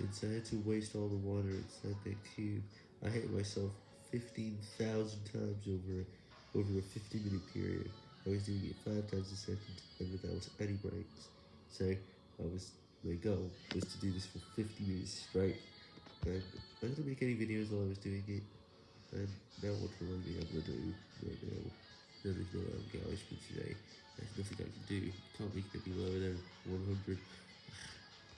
since I had to waste all the water inside that cube, I hit myself 15,000 times over, over a 50 minute period. I was doing it 5 times a second, and without any breaks. So, I was, my goal was to do this for 50 minutes straight, and I didn't make any videos while I was doing it, and now what will I be able to do right now? There is no um, guys for today, there's nothing I can do, can't make it any lower than 100.